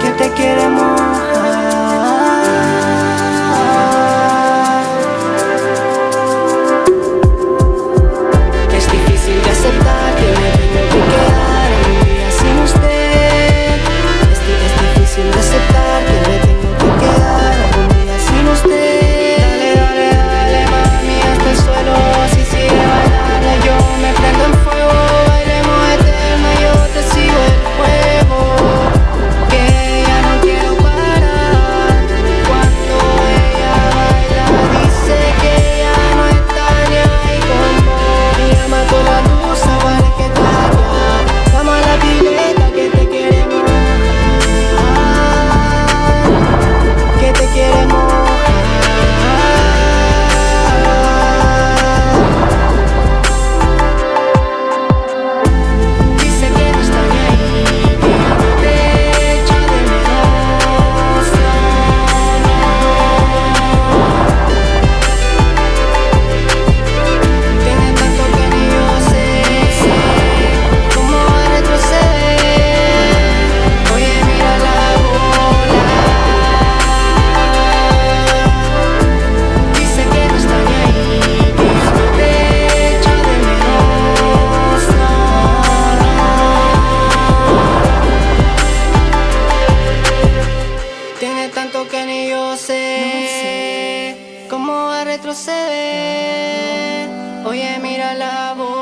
que te quiere mojar. no sé cómo va a retroceder. Oye, mira la voz.